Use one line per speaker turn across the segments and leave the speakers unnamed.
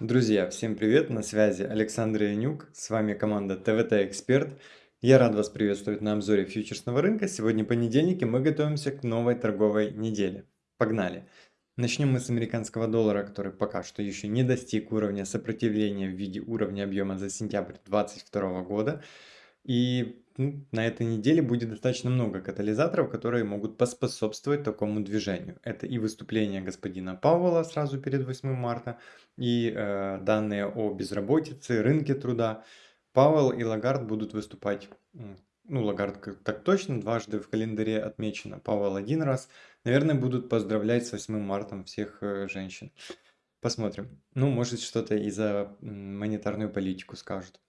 Друзья, всем привет! На связи Александр Янюк, с вами команда ТВТ Эксперт. Я рад вас приветствовать на обзоре фьючерсного рынка. Сегодня понедельник и мы готовимся к новой торговой неделе. Погнали! Начнем мы с американского доллара, который пока что еще не достиг уровня сопротивления в виде уровня объема за сентябрь 2022 года. И ну, на этой неделе будет достаточно много катализаторов, которые могут поспособствовать такому движению. Это и выступление господина Пауэлла сразу перед 8 марта, и э, данные о безработице, рынке труда. Пауэлл и Лагард будут выступать, ну Лагард так точно, дважды в календаре отмечено, Пауэлл один раз. Наверное, будут поздравлять с 8 марта всех э, женщин. Посмотрим. Ну, может что-то и за монетарную политику скажут.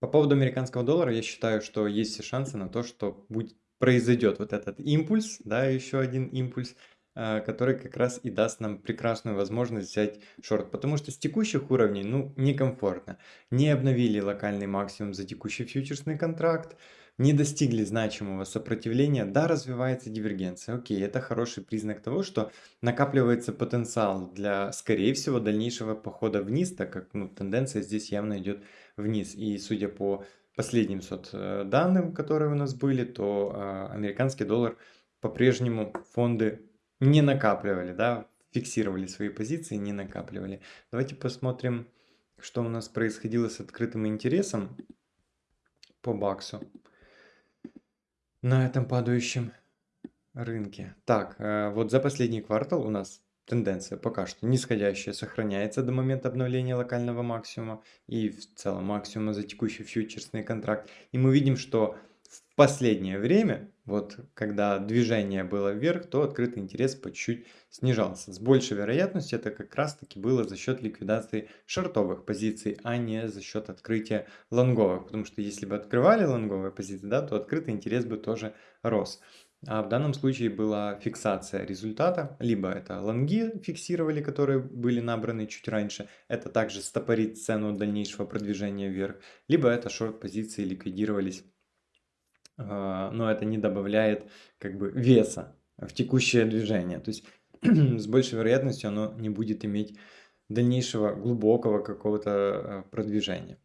По поводу американского доллара, я считаю, что есть все шансы на то, что будет, произойдет вот этот импульс, да, еще один импульс, э, который как раз и даст нам прекрасную возможность взять шорт. Потому что с текущих уровней, ну, некомфортно. Не обновили локальный максимум за текущий фьючерсный контракт, не достигли значимого сопротивления, да, развивается дивергенция. Окей, это хороший признак того, что накапливается потенциал для, скорее всего, дальнейшего похода вниз, так как ну, тенденция здесь явно идет вниз. И судя по последним сот э, данным, которые у нас были, то э, американский доллар по-прежнему фонды не накапливали, да, фиксировали свои позиции, не накапливали. Давайте посмотрим, что у нас происходило с открытым интересом по баксу на этом падающем рынке. Так, э, вот за последний квартал у нас тенденция пока что нисходящая сохраняется до момента обновления локального максимума и в целом максимума за текущий фьючерсный контракт. И мы видим, что в последнее время, вот когда движение было вверх, то открытый интерес по чуть-чуть снижался. С большей вероятностью это как раз таки было за счет ликвидации шортовых позиций, а не за счет открытия лонговых. Потому что если бы открывали лонговые позиции, да, то открытый интерес бы тоже рос. А в данном случае была фиксация результата, либо это лонги фиксировали, которые были набраны чуть раньше, это также стопорит цену дальнейшего продвижения вверх, либо это шорт-позиции ликвидировались, а, но это не добавляет как бы веса в текущее движение. То есть с большей вероятностью оно не будет иметь дальнейшего глубокого какого-то а, продвижения.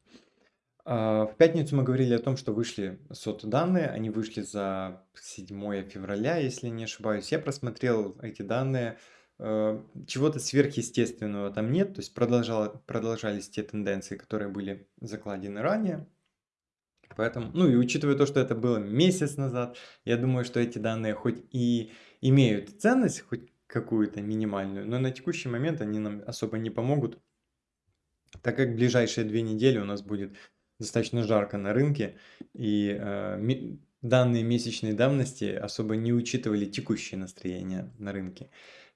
А, в пятницу мы говорили о том, что вышли сот-данные, они вышли за 7 февраля, если не ошибаюсь. Я просмотрел эти данные, э, чего-то сверхъестественного там нет, то есть продолжало, продолжались те тенденции, которые были закладены ранее. Поэтому, ну и учитывая то, что это было месяц назад, я думаю, что эти данные хоть и имеют ценность, хоть какую-то минимальную, но на текущий момент они нам особо не помогут, так как ближайшие две недели у нас будет достаточно жарко на рынке, и э, данные месячной давности особо не учитывали текущее настроение на рынке.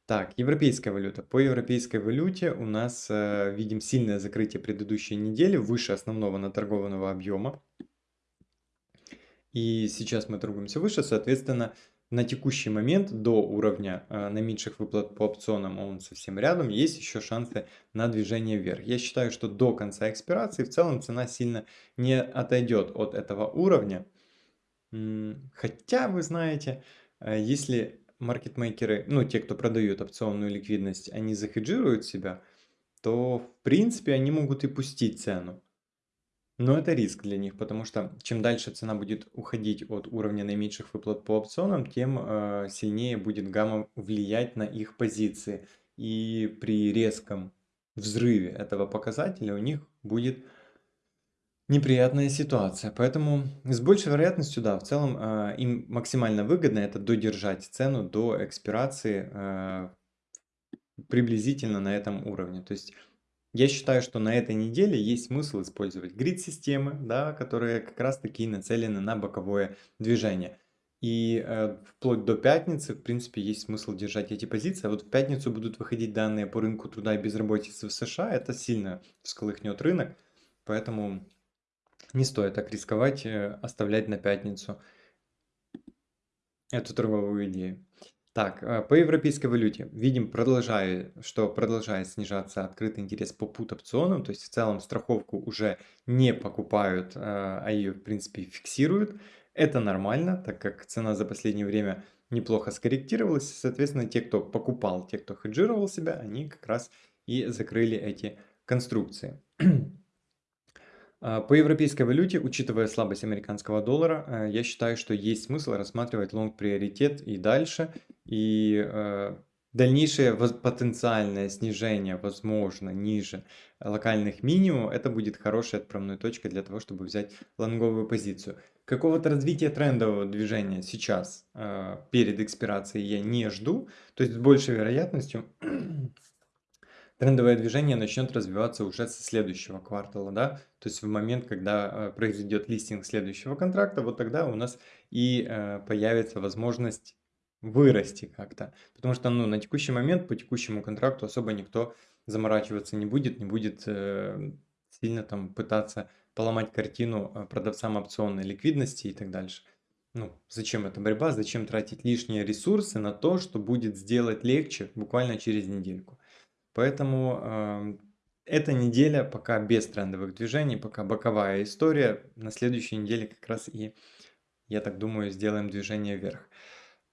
Так, европейская валюта. По европейской валюте у нас э, видим сильное закрытие предыдущей недели выше основного наторгованного объема. И сейчас мы торгуемся выше, соответственно, на текущий момент до уровня э, наименьших выплат по опционам, он совсем рядом, есть еще шансы на движение вверх. Я считаю, что до конца экспирации в целом цена сильно не отойдет от этого уровня. Хотя, вы знаете, э, если маркетмейкеры, ну те, кто продают опционную ликвидность, они захеджируют себя, то в принципе они могут и пустить цену. Но это риск для них, потому что чем дальше цена будет уходить от уровня наименьших выплат по опционам, тем э, сильнее будет гамма влиять на их позиции. И при резком взрыве этого показателя у них будет неприятная ситуация. Поэтому с большей вероятностью, да, в целом э, им максимально выгодно это додержать цену до экспирации э, приблизительно на этом уровне. То есть я считаю, что на этой неделе есть смысл использовать грид-системы, да, которые как раз таки нацелены на боковое движение. И э, вплоть до пятницы, в принципе, есть смысл держать эти позиции. А вот в пятницу будут выходить данные по рынку труда и безработицы в США. Это сильно всколыхнет рынок. Поэтому не стоит так рисковать, э, оставлять на пятницу эту торговую идею. Так, э, по европейской валюте видим, продолжает, что продолжает снижаться открытый интерес по пут-опционам, то есть в целом страховку уже не покупают, э, а ее в принципе фиксируют. Это нормально, так как цена за последнее время неплохо скорректировалась, соответственно те, кто покупал, те, кто хеджировал себя, они как раз и закрыли эти конструкции. А, по европейской валюте, учитывая слабость американского доллара, э, я считаю, что есть смысл рассматривать лонг-приоритет и дальше. И э, дальнейшее потенциальное снижение, возможно, ниже локальных минимумов, это будет хорошей отправной точкой для того, чтобы взять лонговую позицию. Какого-то развития трендового движения сейчас, э, перед экспирацией, я не жду. То есть с большей вероятностью трендовое движение начнет развиваться уже со следующего квартала, да, то есть в момент, когда э, произойдет листинг следующего контракта, вот тогда у нас и э, появится возможность вырасти как-то, потому что, ну, на текущий момент по текущему контракту особо никто заморачиваться не будет, не будет э, сильно там пытаться поломать картину э, продавцам опционной ликвидности и так дальше. Ну, зачем эта борьба, зачем тратить лишние ресурсы на то, что будет сделать легче буквально через недельку. Поэтому э, эта неделя пока без трендовых движений, пока боковая история. На следующей неделе как раз и, я так думаю, сделаем движение вверх.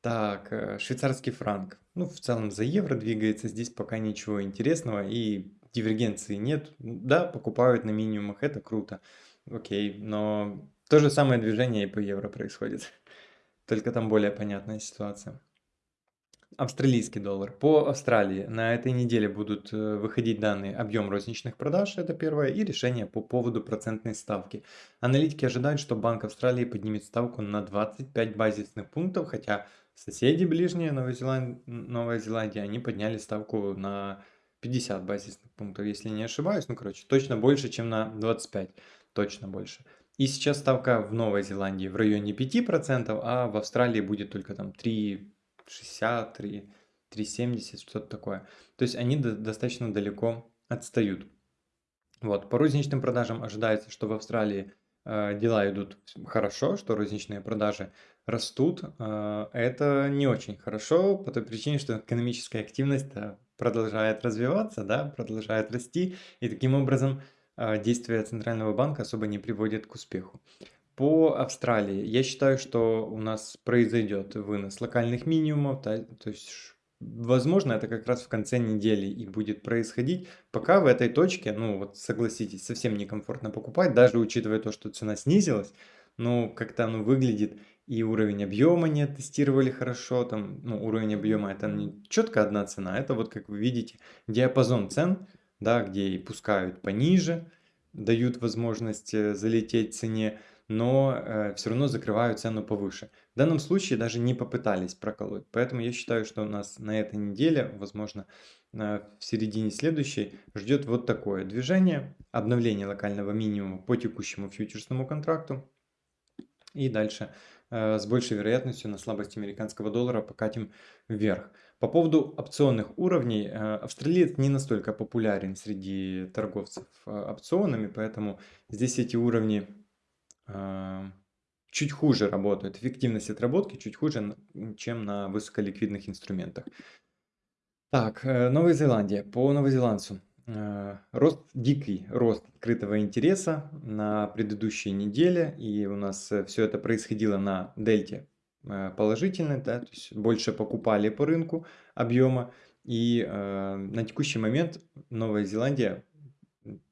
Так, э, швейцарский франк. Ну, в целом за евро двигается. Здесь пока ничего интересного и дивергенции нет. Да, покупают на минимумах, это круто. Окей, но то же самое движение и по евро происходит. Только там более понятная ситуация. Австралийский доллар. По Австралии на этой неделе будут э, выходить данные объем розничных продаж, это первое, и решение по поводу процентной ставки. Аналитики ожидают, что Банк Австралии поднимет ставку на 25 базисных пунктов, хотя соседи ближние, Новая Зеландия, Новая Зеландия они подняли ставку на 50 базисных пунктов, если не ошибаюсь. Ну, короче, точно больше, чем на 25, точно больше. И сейчас ставка в Новой Зеландии в районе 5%, а в Австралии будет только там 3 60, 3, 370, что-то такое. То есть они до, достаточно далеко отстают. Вот. По розничным продажам ожидается, что в Австралии дела идут хорошо, что розничные продажи растут. Э, это не очень хорошо по той причине, что экономическая активность э, продолжает развиваться, да, продолжает расти, и таким образом э, действия Центрального банка особо не приводят к успеху. По Австралии я считаю, что у нас произойдет вынос локальных минимумов, да, то есть возможно это как раз в конце недели и будет происходить. Пока в этой точке, ну вот согласитесь, совсем некомфортно покупать, даже учитывая то, что цена снизилась, ну как-то оно выглядит и уровень объема не тестировали хорошо, там, ну уровень объема это не четко одна цена, это вот как вы видите диапазон цен, да, где и пускают пониже, дают возможность э, залететь цене, но э, все равно закрывают цену повыше. В данном случае даже не попытались проколоть. Поэтому я считаю, что у нас на этой неделе, возможно, э, в середине следующей, ждет вот такое движение. Обновление локального минимума по текущему фьючерсному контракту. И дальше э, с большей вероятностью на слабость американского доллара покатим вверх. По поводу опционных уровней, э, австралиец не настолько популярен среди торговцев опционами, поэтому здесь эти уровни чуть хуже работают. Эффективность отработки чуть хуже, чем на высоколиквидных инструментах. Так, э, Новая Зеландия. По новозеландцу. Э, рост, дикий рост открытого интереса на предыдущей неделе. И у нас э, все это происходило на дельте положительной, да, то есть больше покупали по рынку объема. И э, на текущий момент Новая Зеландия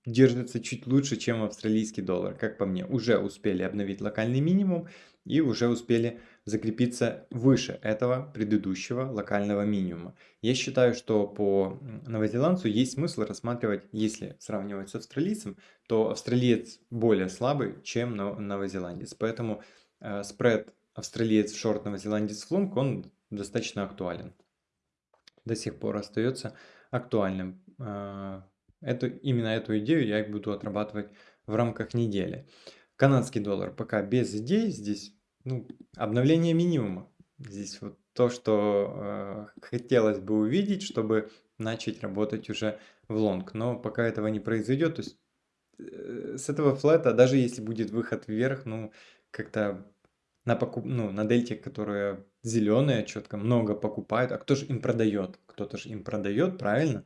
держится чуть лучше, чем австралийский доллар, как по мне. Уже успели обновить локальный минимум и уже успели закрепиться выше этого предыдущего локального минимума. Я считаю, что по новозеландцу есть смысл рассматривать, если сравнивать с австралийцем, то австралиец более слабый, чем новозеландец. Поэтому э, спред австралиец в шорт, новозеландец в лонг, он достаточно актуален. До сих пор остается актуальным. Э, Эту, именно эту идею я буду отрабатывать в рамках недели. Канадский доллар пока без идей. Здесь ну, обновление минимума. Здесь вот то, что э, хотелось бы увидеть, чтобы начать работать уже в лонг. Но пока этого не произойдет, то есть э, с этого флета, даже если будет выход вверх, ну, как-то на, покуп... ну, на дельте, которая зеленая, четко много покупает, а кто же им продает? Кто-то же им продает, правильно?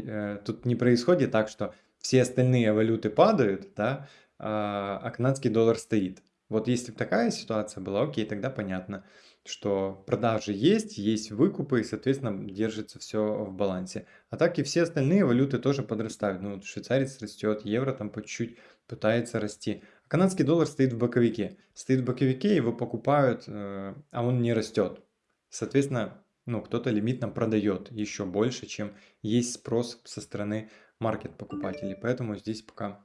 Э, тут не происходит так, что все остальные валюты падают, да, а, а канадский доллар стоит. Вот если бы такая ситуация была, окей, тогда понятно. что продажи есть, есть выкупы, и, соответственно, держится все в балансе. А так и все остальные валюты тоже подрастают. Ну, швейцарец растет, евро там по чуть-чуть пытается расти. А канадский доллар стоит в боковике. Стоит в боковике, его покупают, э, а он не растет. Соответственно, ну, кто-то лимитно продает еще больше, чем есть спрос со стороны маркет-покупателей. Поэтому здесь пока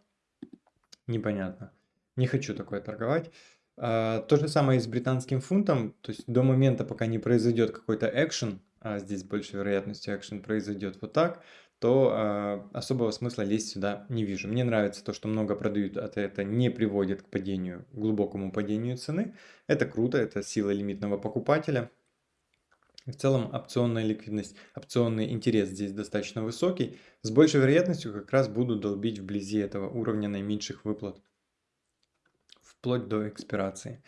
непонятно. Не хочу такое торговать. А, то же самое и с британским фунтом. То есть до момента, пока не произойдет какой-то экшен, а здесь больше вероятности экшен произойдет вот так, то а, особого смысла лезть сюда не вижу. Мне нравится то, что много продают, а это не приводит к падению, глубокому падению цены. Это круто, это сила лимитного покупателя. В целом опционная ликвидность, опционный интерес здесь достаточно высокий. С большей вероятностью как раз буду долбить вблизи этого уровня наименьших выплат. Вплоть до экспирации.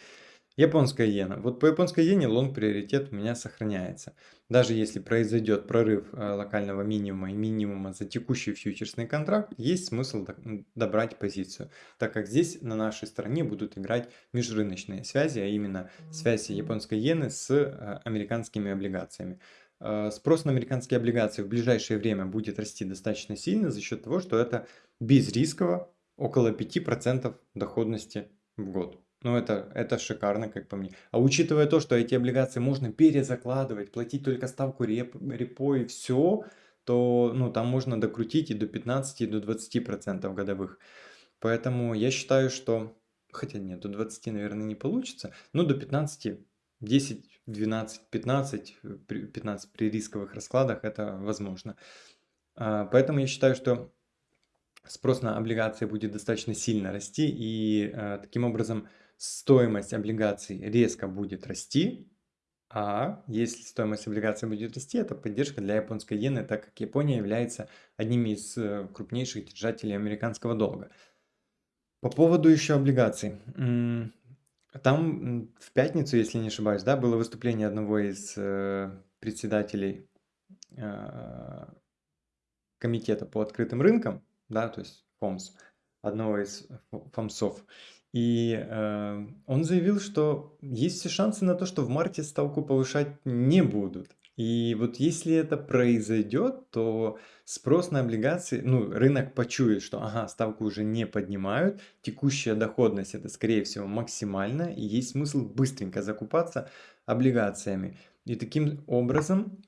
Японская иена. Вот по японской иене лонг приоритет у меня сохраняется. Даже если произойдет прорыв э, локального минимума и минимума за текущий фьючерсный контракт, есть смысл добрать позицию, так как здесь на нашей стороне будут играть межрыночные связи, а именно связи японской иены с э, американскими облигациями. Э, спрос на американские облигации в ближайшее время будет расти достаточно сильно за счет того, что это безрисково, около 5% доходности в год. Ну, это, это шикарно, как по мне. А учитывая то, что эти облигации можно перезакладывать, платить только ставку реп, репо и все, то ну, там можно докрутить и до 15, и до 20% годовых. Поэтому я считаю, что... Хотя нет, до 20, наверное, не получится. Но до 15, 10, 12, 15, 15 при рисковых раскладах это возможно. А, поэтому я считаю, что спрос на облигации будет достаточно сильно расти. И а, таким образом стоимость облигаций резко будет расти, а если стоимость облигаций будет расти, это поддержка для японской иены, так как Япония является одним из э, крупнейших держателей американского долга. По поводу еще облигаций. Там в пятницу, если не ошибаюсь, да, было выступление одного из э, председателей э, комитета по открытым рынкам, да, то есть ФОМС, одного из ФОМСов. И э, он заявил, что есть все шансы на то, что в марте ставку повышать не будут. И вот если это произойдет, то спрос на облигации, ну, рынок почует, что ага, ставку уже не поднимают, текущая доходность это скорее всего максимальная, и есть смысл быстренько закупаться облигациями. И таким образом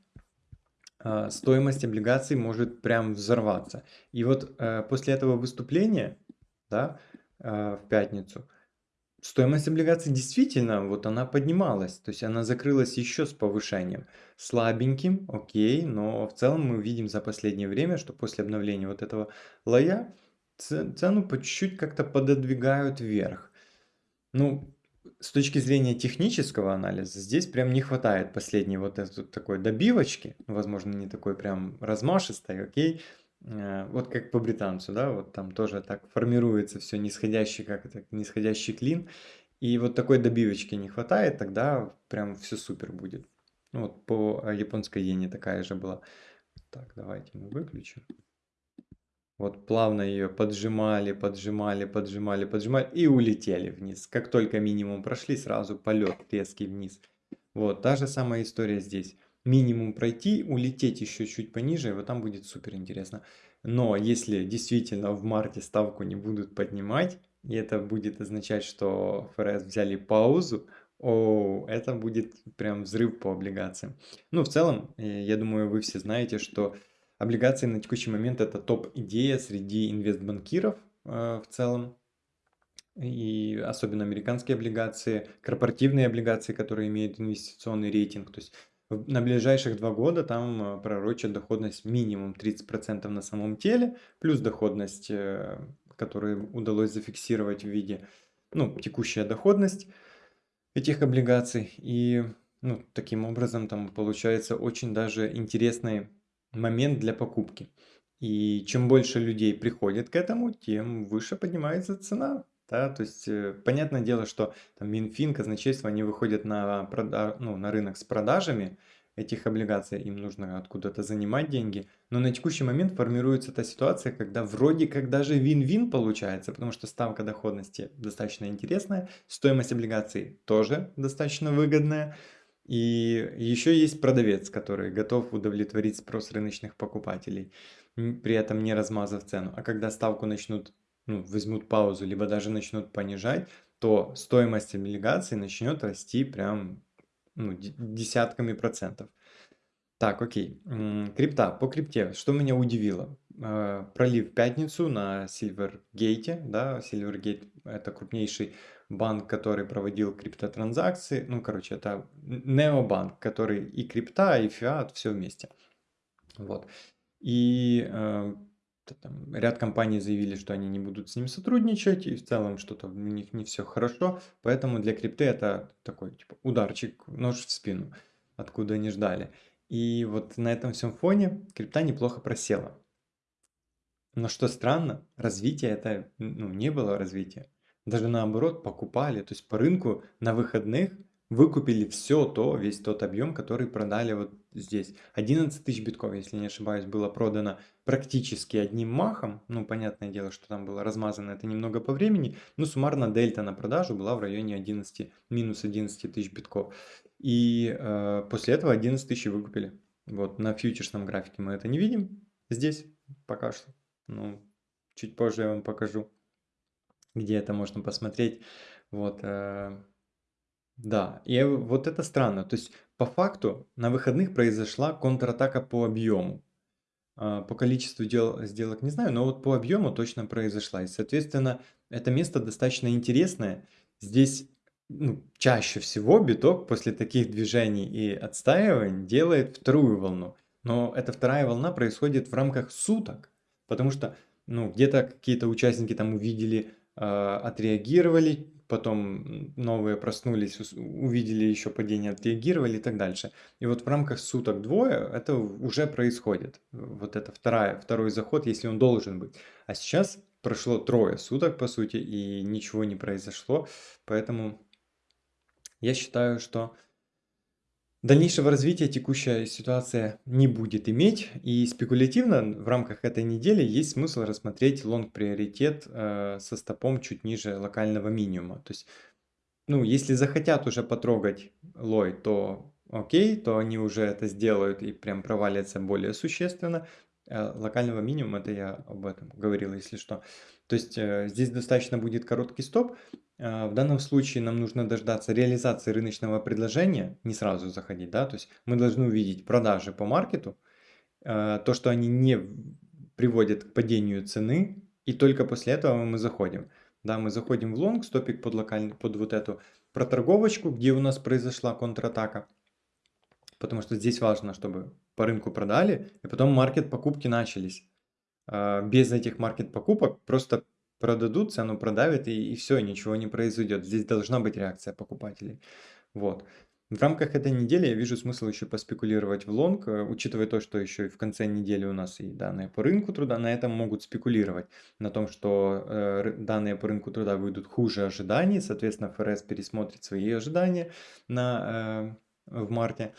э, стоимость облигаций может прям взорваться. И вот э, после этого выступления, да, а, в пятницу. Стоимость облигаций действительно, вот она поднималась, то есть она закрылась еще с повышением. Слабеньким, окей, но в целом мы видим за последнее время, что после обновления вот этого лоя цену по чуть-чуть как-то пододвигают вверх. Ну, с точки зрения технического анализа, здесь прям не хватает последней вот этой такой добивочки, возможно, не такой прям размашистой, окей, вот как по британцу, да, вот там тоже так формируется все нисходящий, как это, нисходящий клин. И вот такой добивочки не хватает, тогда прям все супер будет. Ну, вот по э, японской иене такая же была. Так, давайте мы выключим. Вот плавно ее поджимали, поджимали, поджимали, поджимали и улетели вниз. Как только минимум прошли, сразу полет резкий вниз. Вот, та же самая история здесь минимум пройти, улететь еще чуть пониже, и вот там будет супер интересно. Но если действительно в марте ставку не будут поднимать, и это будет означать, что ФРС взяли паузу, о, это будет прям взрыв по облигациям. Ну, в целом, э, я думаю, вы все знаете, что облигации на текущий момент это топ-идея среди инвестбанкиров э, в целом. И особенно американские облигации, корпоративные облигации, которые имеют инвестиционный рейтинг. То есть на ближайших два года там э, пророчат доходность минимум 30% на самом теле, плюс доходность, э, которую удалось зафиксировать в виде, ну, текущая доходность этих облигаций. И, ну, таким образом там получается очень даже интересный момент для покупки. И чем больше людей приходит к этому, тем выше поднимается цена. Да, то есть, э, понятное дело, что там Минфин, казначейство, они выходят на, ну, на рынок с продажами этих облигаций, им нужно откуда-то занимать деньги. Но на текущий момент формируется та ситуация, когда вроде как даже вин-вин получается, потому что ставка доходности достаточно интересная, стоимость облигаций тоже достаточно выгодная. И еще есть продавец, который готов удовлетворить спрос рыночных покупателей, при этом не размазав цену. А когда ставку начнут, ну, возьмут паузу, либо даже начнут понижать, то стоимость облигаций начнет расти прям ну, десятками процентов. Так, окей. Крипта. По крипте. Что меня удивило? Э, пролив в пятницу на Silvergate. Да, Silvergate это крупнейший банк, который проводил криптотранзакции. Ну, короче, это необанк, который и крипта, и фиат, все вместе. Вот. И э, там, ряд компаний заявили, что они не будут с ним сотрудничать, и в целом что-то у них не все хорошо. Поэтому для крипты это такой типа ударчик, нож в спину, откуда не ждали. И вот на этом всем фоне крипта неплохо просела. Но что странно, развития это ну, не было развития. Даже наоборот покупали, то есть по рынку на выходных выкупили все то, весь тот объем, который продали вот здесь. 11 тысяч битков, если не ошибаюсь, было продано практически одним махом. Ну, понятное дело, что там было размазано это немного по времени, но суммарно дельта на продажу была в районе 11, минус 11 тысяч битков. И э, после этого 11 тысяч выкупили. Вот, на фьючерсном графике мы это не видим. Здесь пока что. Ну, чуть позже я вам покажу, где это можно посмотреть. Вот, э, да, и вот это странно. То есть, по факту, на выходных произошла контратака по объему. А, по количеству дел, сделок не знаю, но вот по объему точно произошла. И, соответственно, это место достаточно интересное. Здесь ну, чаще всего биток после таких движений и отстаиваний делает вторую волну. Но эта вторая волна происходит в рамках суток. Потому что ну, где-то какие-то участники там увидели, э, отреагировали, потом новые проснулись, увидели еще падение, отреагировали и так дальше. И вот в рамках суток двое это уже происходит. Вот это вторая, второй заход, если он должен быть. А сейчас прошло трое суток, по сути, и ничего не произошло. Поэтому я считаю, что Дальнейшего развития текущая ситуация не будет иметь, и спекулятивно в рамках этой недели есть смысл рассмотреть лонг-приоритет э, со стопом чуть ниже локального минимума. То есть, ну, если захотят уже потрогать лой, то окей, то они уже это сделают и прям провалятся более существенно. Э, локального минимума, это я об этом говорил, если что. То есть э, здесь достаточно будет короткий стоп, а, в данном случае нам нужно дождаться реализации рыночного предложения, не сразу заходить, да, то есть мы должны увидеть продажи по маркету, то, что они не приводят к падению цены, и только после этого мы заходим. Да, мы заходим в лонг, стопик под, локальный, под вот эту проторговочку, где у нас произошла контратака, потому что здесь важно, чтобы по рынку продали, и потом market покупки начались. А, без этих market покупок просто продадут, цену продавят и, и все, ничего не произойдет. Здесь должна быть реакция покупателей. Вот. В рамках этой недели я вижу смысл еще поспекулировать в лонг, э, учитывая то, что еще и в конце недели у нас и данные по рынку труда, на этом могут спекулировать, на том, что э, данные по рынку труда выйдут хуже ожиданий, соответственно ФРС пересмотрит свои ожидания на, э, в марте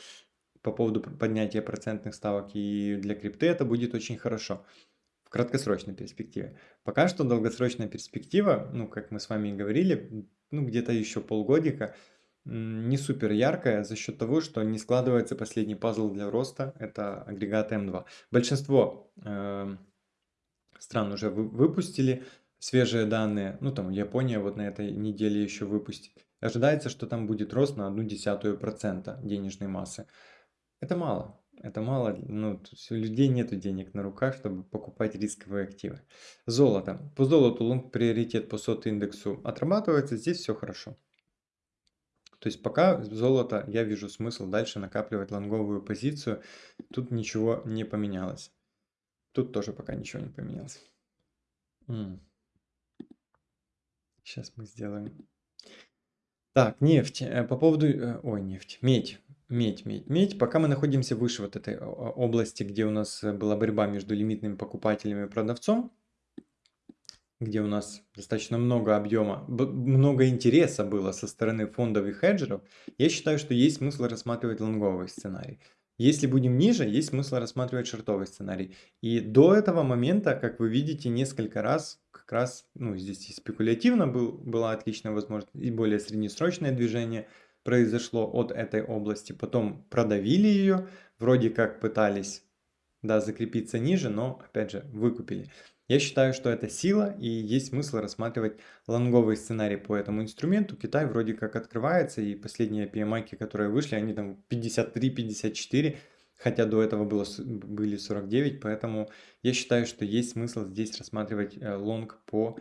по поводу поднятия процентных ставок, и для крипты это будет очень хорошо краткосрочной перспективе. Пока что долгосрочная перспектива, ну, как мы с вами и говорили, ну, где-то еще полгодика, не супер яркая за счет того, что не складывается последний пазл для роста, это агрегат М2. Большинство э, стран уже вы, выпустили свежие данные, ну там Япония вот на этой неделе еще выпустит. Ожидается, что там будет рост на одну десятую процента денежной массы. Это мало, это мало, ну, у людей нет денег на руках, чтобы покупать рисковые активы. Золото. По золоту лонг приоритет по сот индексу отрабатывается, здесь все хорошо. То есть пока золото, я вижу смысл дальше накапливать лонговую позицию. Тут ничего не поменялось. Тут тоже пока ничего не поменялось. Сейчас мы сделаем. Так, нефть. Э, по поводу... Э, ой, нефть. Медь медь, медь, медь. Пока мы находимся выше вот этой области, где у нас э, была борьба между лимитным покупателем и продавцом, где у нас достаточно много объема, много интереса было со стороны фондов и хеджеров, я считаю, что есть смысл рассматривать лонговый сценарий. Если будем ниже, есть смысл рассматривать шортовый сценарий. И до этого момента, как вы видите, несколько раз как раз, ну, здесь и спекулятивно был, была отличная возможность, и более среднесрочное движение – произошло от этой области, потом продавили ее, вроде как пытались да, закрепиться ниже, но опять же выкупили. Я считаю, что это сила и есть смысл рассматривать лонговый сценарий по этому инструменту. Китай вроде как открывается и последние PMI, которые вышли, они там 53-54, хотя до этого было, были 49, поэтому я считаю, что есть смысл здесь рассматривать э, лонг по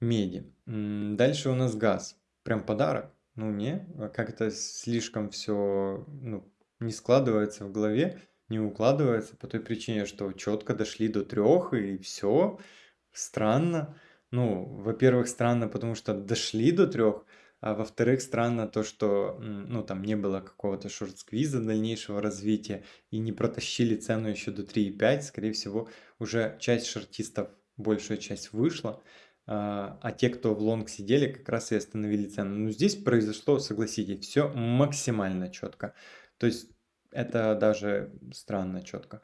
меди. Дальше у нас газ. Прям подарок. Ну не, а как это слишком все ну, не складывается в голове, не укладывается по той причине, что четко дошли до трех и все. Странно. Ну, во-первых, странно, потому что дошли до трех, а во-вторых, странно то, что ну, там не было какого-то шорт-сквиза дальнейшего развития и не протащили цену еще до 3,5. Скорее всего, уже часть шортистов, большая часть вышла. А, а те, кто в лонг сидели, как раз и остановили цену. Но здесь произошло, согласитесь, все максимально четко. То есть это даже странно четко.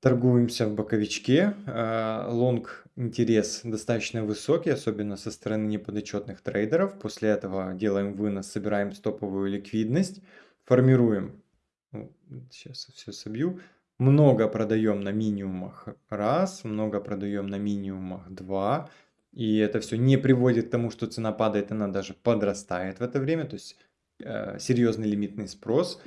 Торгуемся в боковичке. А, лонг интерес достаточно высокий, особенно со стороны неподотчетных трейдеров. После этого делаем вынос, собираем стоповую ликвидность, формируем. Сейчас все собью. Много продаем на минимумах раз, много продаем на минимумах два. И это все не приводит к тому, что цена падает, она даже подрастает в это время. То есть э, серьезный лимитный спрос.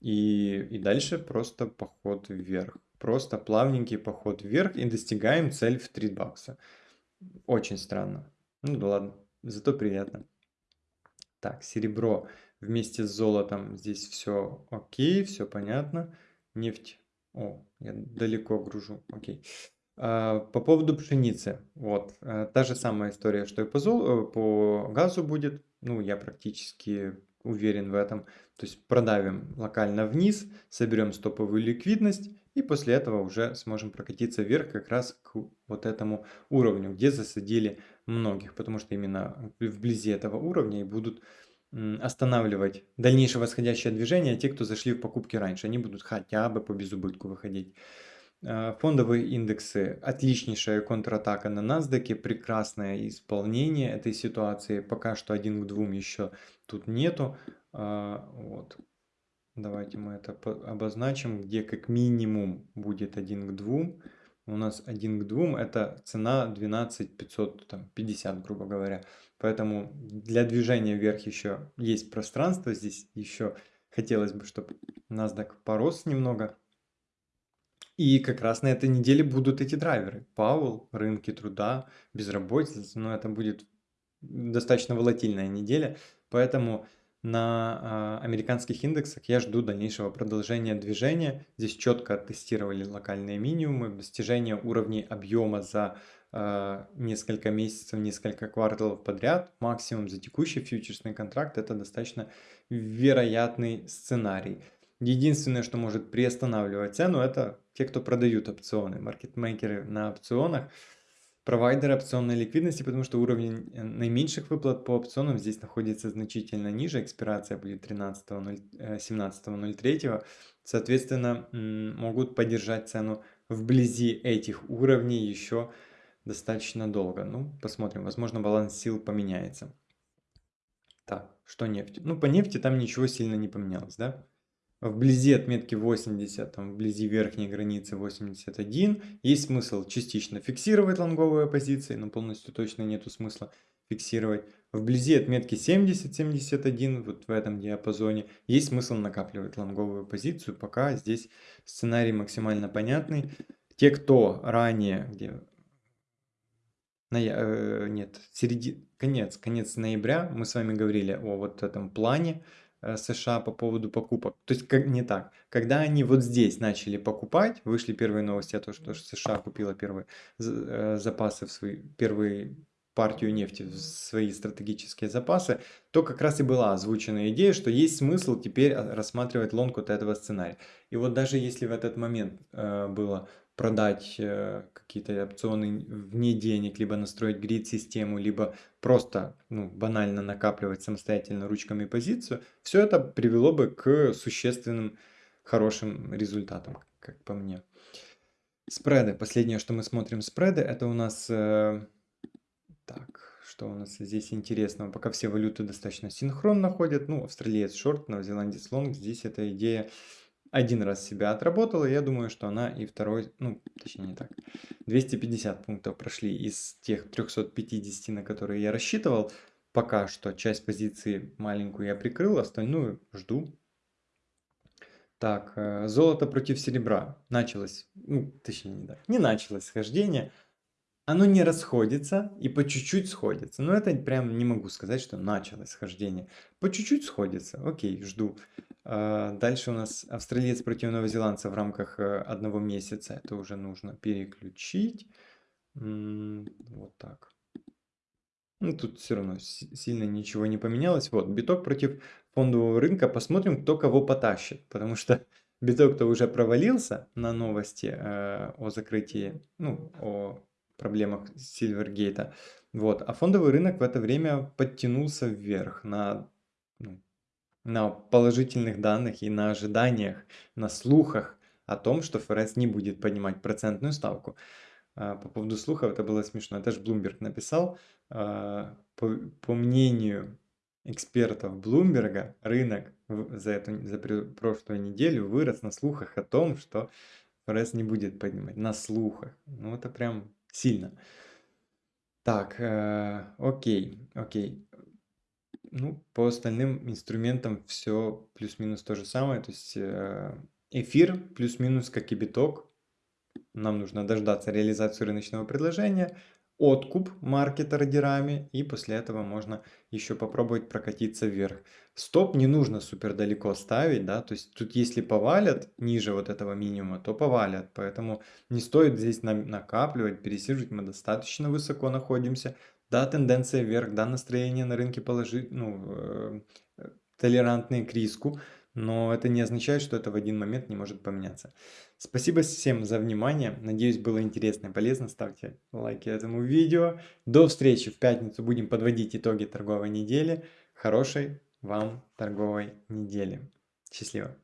И, и дальше просто поход вверх. Просто плавненький поход вверх и достигаем цель в 3 бакса. Очень странно. Ну да ладно, зато приятно. Так, серебро вместе с золотом. Здесь все окей, все понятно. Нефть о, я далеко гружу, окей. А, по поводу пшеницы, вот, э, та же самая история, что и по, зол... Э, по газу будет, ну, я практически уверен в этом. То есть продавим локально вниз, соберем стоповую ликвидность и после этого уже сможем прокатиться вверх как раз к вот этому уровню, где засадили многих, потому что именно вблизи этого уровня и будут останавливать дальнейшее восходящее движение те, кто зашли в покупки раньше. Они будут хотя бы по безубытку выходить. А, фондовые индексы. Отличнейшая контратака на NASDAQ. Прекрасное исполнение этой ситуации. Пока что один к двум еще тут нету. А, вот. Давайте мы это обозначим, где как минимум будет один к двум у нас 1 к 2, это цена 12 550, грубо говоря. Поэтому для движения вверх еще есть пространство, здесь еще хотелось бы, чтобы NASDAQ порос немного. И как раз на этой неделе будут эти драйверы. Пауэлл, рынки труда, безработица, но это будет достаточно волатильная неделя, поэтому на э, американских индексах я жду дальнейшего продолжения движения. Здесь четко тестировали локальные минимумы, достижение уровней объема за э, несколько месяцев, несколько кварталов подряд. Максимум за текущий фьючерсный контракт это достаточно вероятный сценарий. Единственное, что может приостанавливать цену, это те, кто продают опционы, маркетмейкеры на опционах провайдера опционной ликвидности, потому что уровень э, наименьших выплат по опционам здесь находится значительно ниже. Экспирация будет 17.03. Э, Соответственно, могут поддержать цену вблизи этих уровней еще достаточно долго. Ну, посмотрим. Возможно, баланс сил поменяется. Так, что нефть? Ну, по нефти там ничего сильно не поменялось, да? Вблизи отметки 80, там, вблизи верхней границы 81, есть смысл частично фиксировать лонговые позиции, но полностью точно нету смысла фиксировать. Вблизи отметки 70-71, вот в этом диапазоне, есть смысл накапливать лонговую позицию, пока здесь сценарий максимально понятный. Те, кто ранее, где на, э, нет, середи, конец, конец ноября, мы с вами говорили о вот этом плане, США по поводу покупок. То есть как, не так. Когда они вот здесь начали покупать, вышли первые новости о том, что США купила первые э, запасы в свои, первые партию нефти в свои стратегические запасы, то как раз и была озвучена идея, что есть смысл теперь э, рассматривать лонг вот этого сценария. И вот даже если в этот момент э, было продать э, какие-то опционы вне денег, либо настроить грид-систему, либо просто ну, банально накапливать самостоятельно ручками позицию, все это привело бы к существенным хорошим результатам, как по мне. Спреды. Последнее, что мы смотрим спреды, это у нас... Э, так, что у нас здесь интересного? Пока все валюты достаточно синхронно ходят. Ну, австралиец шорт, новозеландец лонг. Здесь эта идея один раз себя отработала. Я думаю, что она и второй, ну, точнее не так. 250 пунктов прошли из тех 350, на которые я рассчитывал. Пока что часть позиции маленькую я прикрыл, остальную жду. Так, э, золото против серебра. Началось, ну, точнее не так, не началось схождение оно не расходится и по чуть-чуть сходится. Но это прям не могу сказать, что началось схождение. По чуть-чуть сходится. Окей, жду. А, дальше у нас австралиец против новозеландца в рамках э, одного месяца. Это уже нужно переключить. Вот так. Ну, тут все равно сильно ничего не поменялось. Вот, биток против фондового рынка. Посмотрим, кто кого потащит. Потому что биток-то уже провалился на новости э, о закрытии, ну, о проблемах Сильвергейта. Вот. А фондовый рынок в это время подтянулся вверх на, ну, на положительных данных и на ожиданиях, на слухах о том, что ФРС не будет поднимать процентную ставку. А, по поводу слухов это было смешно. Это же Блумберг написал. А, по, по мнению экспертов Блумберга, рынок за, эту, за прошлую неделю вырос на слухах о том, что ФРС не будет поднимать. На слухах. Ну, это прям сильно. Так, э, окей, окей. Ну, по остальным инструментам все плюс-минус то же самое. То есть э, эфир плюс-минус как и биток. Нам нужно дождаться реализации рыночного предложения откуп маркета ордерами, и после этого можно еще попробовать прокатиться вверх. Стоп не нужно супер далеко ставить, да, то есть тут если повалят ниже вот этого минимума, то повалят, поэтому не стоит здесь накапливать, пересиживать, мы достаточно высоко находимся. Да, тенденция вверх, да, настроение на рынке положить, ну, э, толерантные к риску, но это не означает, что это в один момент не может поменяться. Спасибо всем за внимание. Надеюсь, было интересно и полезно. Ставьте лайки этому видео. До встречи в пятницу. Будем подводить итоги торговой недели. Хорошей вам торговой недели. Счастливо.